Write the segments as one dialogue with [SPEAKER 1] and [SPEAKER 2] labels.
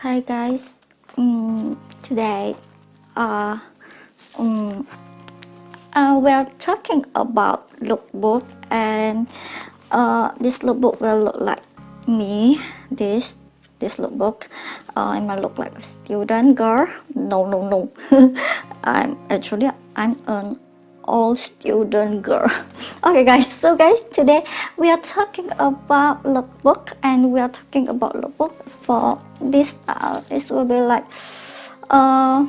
[SPEAKER 1] Hi guys. Um, today, uh, um, uh, we're talking about lookbook and uh, this lookbook will look like me. This this lookbook. Uh, I might look like a student girl. No, no, no. I'm actually I'm an all student girl. Okay guys so guys today we are talking about lookbook and we are talking about lookbook for this style this will be like uh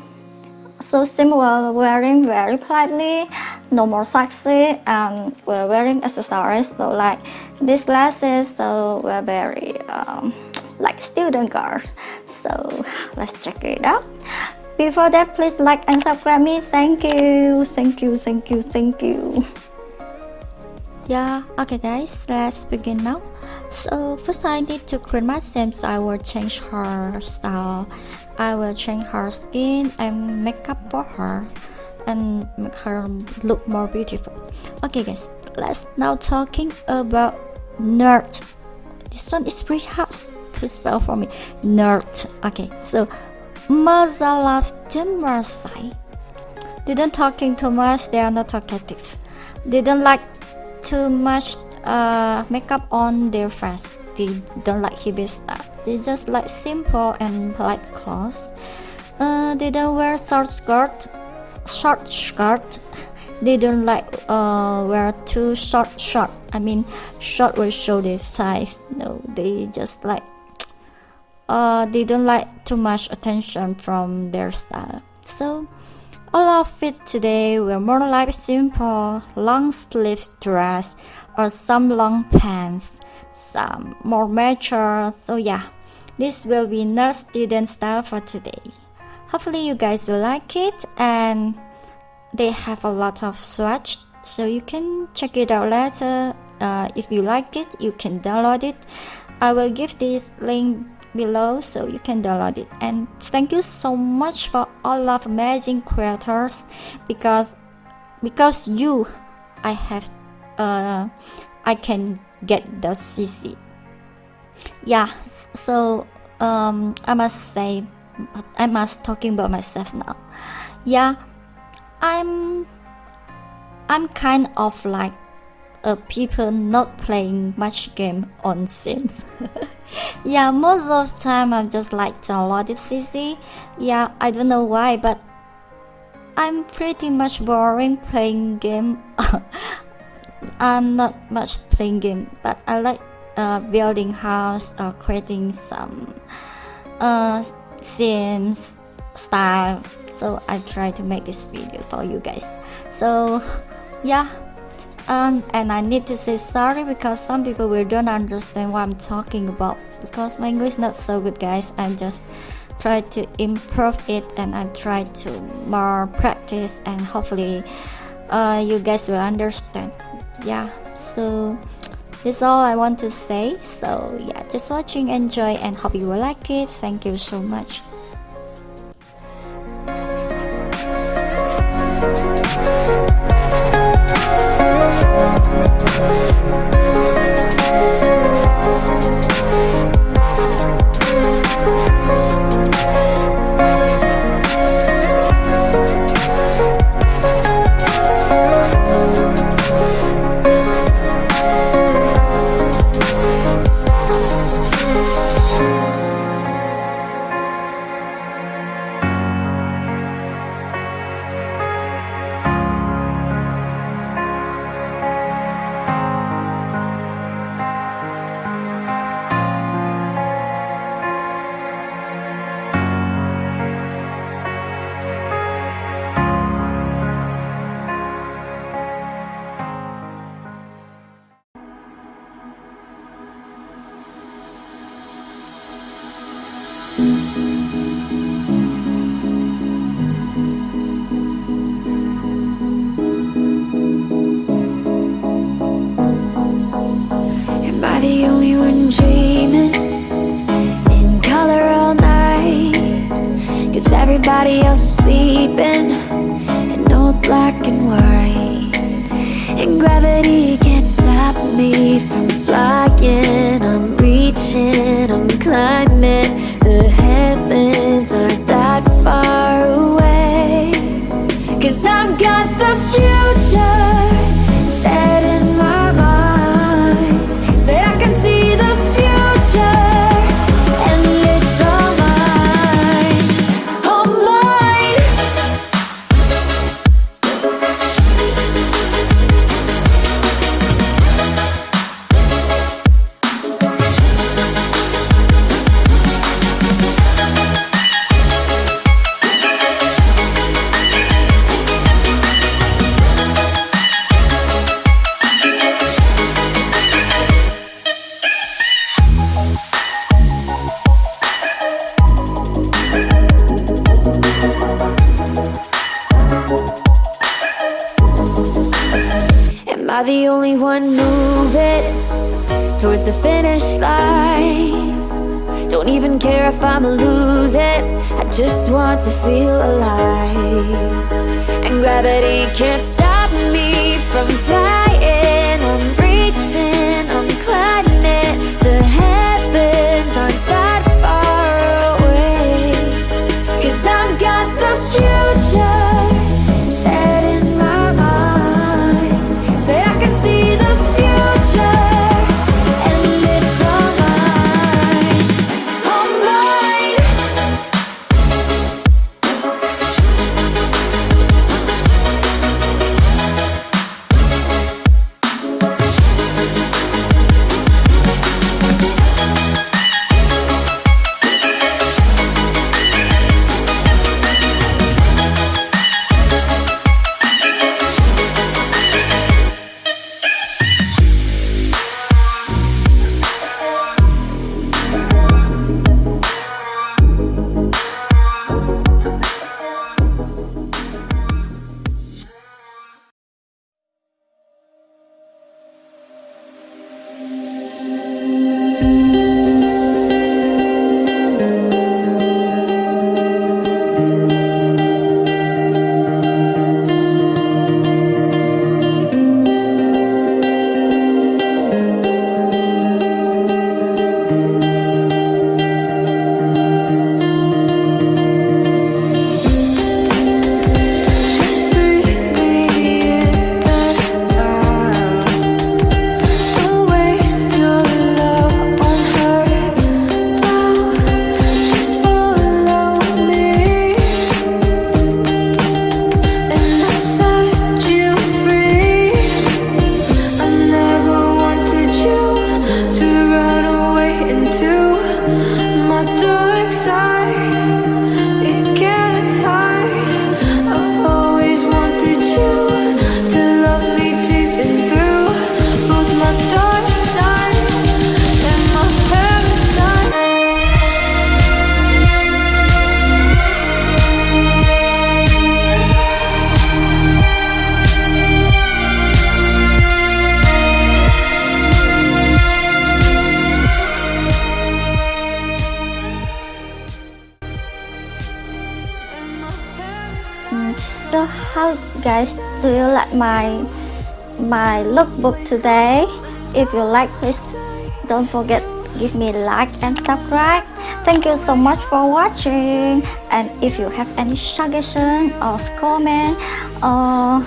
[SPEAKER 1] so similar wearing very politely no more sexy and we're wearing accessories so like these glasses so we're very um, like student girls. So let's check it out before that, please like and subscribe me. Thank you. Thank you. Thank you. Thank you.
[SPEAKER 2] Yeah, okay guys, let's begin now. So first I need to clean my skin so I will change her style. I will change her skin and makeup for her and make her look more beautiful. Okay guys, let's now talking about nerd. This one is pretty hard to spell for me. Nerd. Okay, so Masalah Marsai didn't talking too much, they are not talkative. Didn't like too much uh, makeup on their face. They don't like heavy stuff. They just like simple and polite clothes. Uh, they don't wear short skirt, short skirt. They don't like uh, wear too short short. I mean, short will show their size. No, they just like uh, they don't like too much attention from their style. So all of it today were more like simple long sleeve dress or some long pants, some more mature. So yeah, this will be nurse student style for today. Hopefully you guys will like it and they have a lot of swatch so you can check it out later. Uh, if you like it, you can download it. I will give this link below so you can download it. And thank you so much for all of amazing creators because because you i have uh i can get the cc yeah so um i must say i must talking about myself now. Yeah i'm i'm kind of like a people not playing much game on sims yeah most of the time i'm just like downloaded cc yeah i don't know why but i'm pretty much boring playing game. I'm not much playing game but i like uh, building house or creating some uh, sims style so i try to make this video for you guys. So yeah um, and I need to say sorry because some people will don't understand what I'm talking about. Because my English not so good guys. I'm just try to improve it and I try to more practice and hopefully uh, you guys will understand. Yeah so that's all I want to say. So yeah just watching. Enjoy and hope you will like it. Thank you so much
[SPEAKER 3] everybody else is sleeping In old black and white. And gravity can't stop me from flying. I'm reaching, I'm climbing
[SPEAKER 4] I the only one moving towards the finish line? Don't even care if I'ma lose it. I just want to feel alive. And gravity can't stop my dark
[SPEAKER 2] guys do you like my my lookbook today? If you like please don't forget give me like and subscribe. Thank you so much for watching. And if you have any suggestion or comment or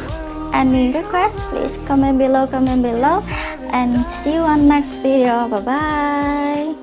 [SPEAKER 2] any request please comment below comment below. And see you on next video. Bye bye